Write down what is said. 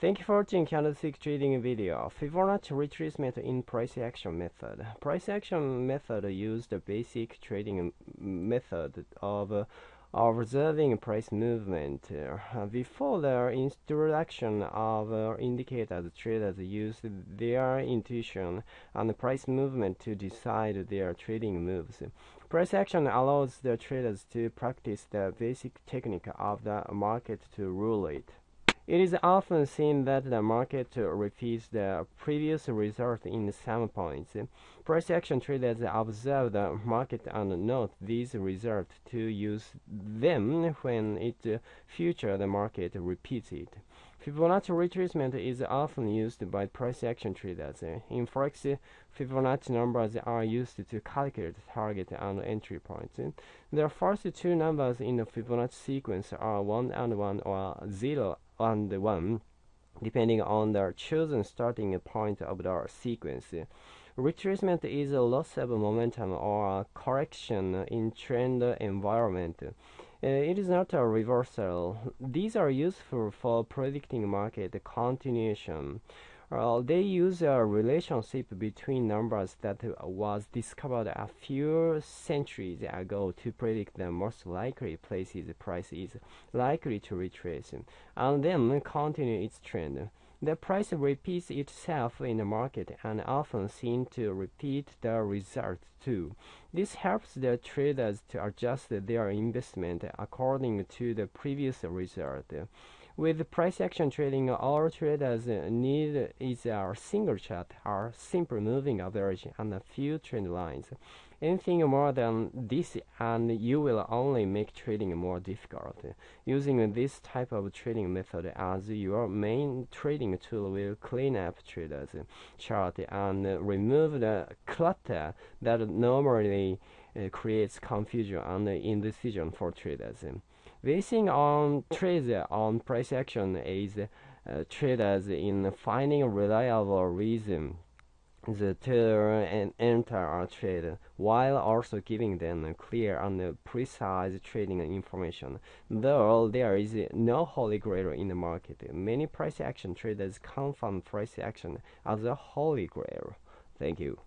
Thank you for watching candlestick trading video. Fibonacci retracement in price action method. Price action method used the basic trading method of observing price movement. Before the introduction of uh, indicators, traders used their intuition and price movement to decide their trading moves. Price action allows the traders to practice the basic technique of the market to rule it. It is often seen that the market repeats the previous result in some points. Price action traders observe the market and note these results to use them when it future the market repeats it. Fibonacci retracement is often used by price action traders. In Forex, Fibonacci numbers are used to calculate target and entry points. The first two numbers in the Fibonacci sequence are 1 and 1 or 0 and 1 depending on the chosen starting point of the sequence. Retracement is a loss of momentum or correction in trend environment. Uh, it is not a reversal. These are useful for predicting market continuation. They use a relationship between numbers that was discovered a few centuries ago to predict the most likely places price is likely to retrace, and then continue its trend. The price repeats itself in the market and often seems to repeat the result too. This helps the traders to adjust their investment according to the previous result. With price action trading, all traders need is a single chart, a simple moving average, and a few trend lines. Anything more than this and you will only make trading more difficult. Using this type of trading method as your main trading tool will clean up traders chart and remove the clutter that normally uh, creates confusion and indecision for traders. Basing on trades on price action is uh, traders in finding reliable reason to and enter a trade while also giving them clear and precise trading information. Though there is no holy grail in the market, many price action traders confirm price action as a holy grail. Thank you.